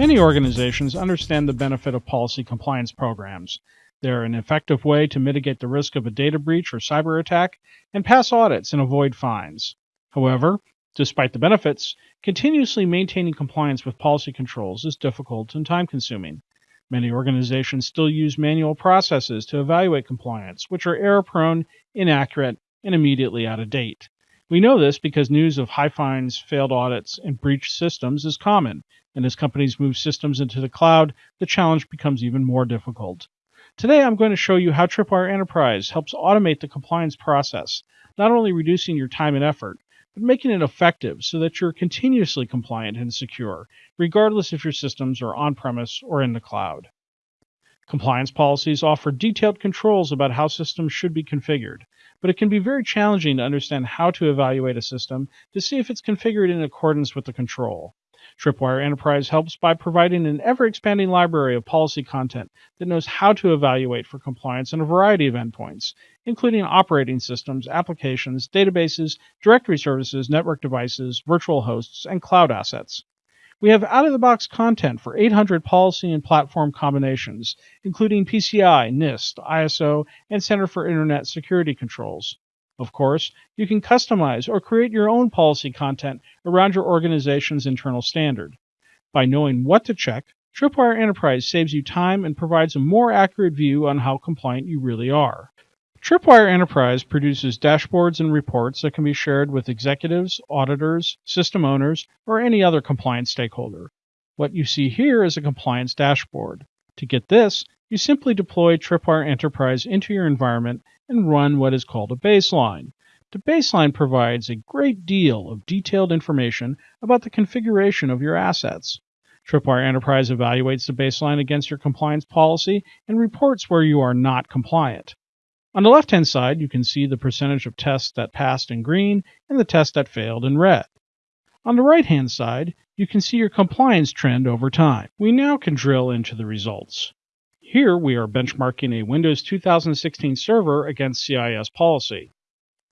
Many organizations understand the benefit of policy compliance programs. They're an effective way to mitigate the risk of a data breach or cyber attack and pass audits and avoid fines. However, despite the benefits, continuously maintaining compliance with policy controls is difficult and time consuming. Many organizations still use manual processes to evaluate compliance, which are error prone, inaccurate, and immediately out of date. We know this because news of high fines, failed audits, and breached systems is common, and as companies move systems into the cloud, the challenge becomes even more difficult. Today I'm going to show you how Tripwire Enterprise helps automate the compliance process, not only reducing your time and effort, but making it effective so that you're continuously compliant and secure, regardless if your systems are on premise or in the cloud. Compliance policies offer detailed controls about how systems should be configured, but it can be very challenging to understand how to evaluate a system to see if it's configured in accordance with the control. Tripwire Enterprise helps by providing an ever expanding library of policy content that knows how to evaluate for compliance in a variety of endpoints, including operating systems, applications, databases, directory services, network devices, virtual hosts, and cloud assets. We have out of the box content for 800 policy and platform combinations, including PCI, NIST, ISO, and Center for Internet Security Controls. Of course, you can customize or create your own policy content around your organization's internal standard. By knowing what to check, Tripwire Enterprise saves you time and provides a more accurate view on how compliant you really are. Tripwire Enterprise produces dashboards and reports that can be shared with executives, auditors, system owners, or any other compliance stakeholder. What you see here is a compliance dashboard. To get this, you simply deploy Tripwire Enterprise into your environment and run what is called a baseline. The baseline provides a great deal of detailed information about the configuration of your assets. Tripwire Enterprise evaluates the baseline against your compliance policy and reports where you are not compliant. On the left hand side, you can see the percentage of tests that passed in green and the tests that failed in red. On the right hand side, you can see your compliance trend over time. We now can drill into the results. Here we are benchmarking a Windows 2016 server against CIS policy.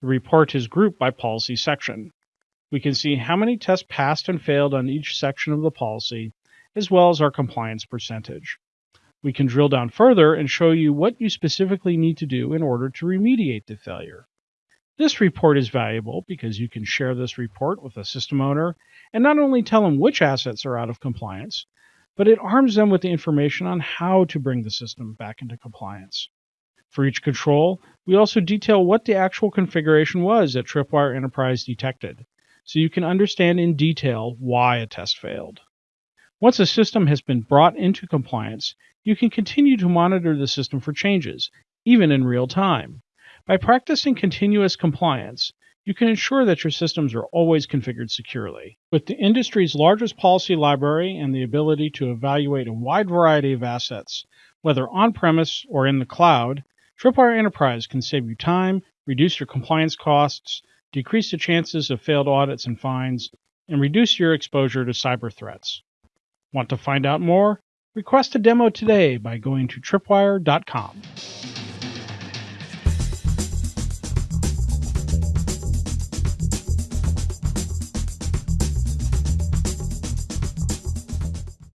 The report is grouped by policy section. We can see how many tests passed and failed on each section of the policy, as well as our compliance percentage. We can drill down further and show you what you specifically need to do in order to remediate the failure. This report is valuable because you can share this report with a system owner and not only tell them which assets are out of compliance, but it arms them with the information on how to bring the system back into compliance. For each control, we also detail what the actual configuration was that Tripwire Enterprise detected, so you can understand in detail why a test failed. Once a system has been brought into compliance, you can continue to monitor the system for changes, even in real time. By practicing continuous compliance, you can ensure that your systems are always configured securely. With the industry's largest policy library and the ability to evaluate a wide variety of assets, whether on premise or in the cloud, Tripwire Enterprise can save you time, reduce your compliance costs, decrease the chances of failed audits and fines, and reduce your exposure to cyber threats. Want to find out more? Request a demo today by going to tripwire.com.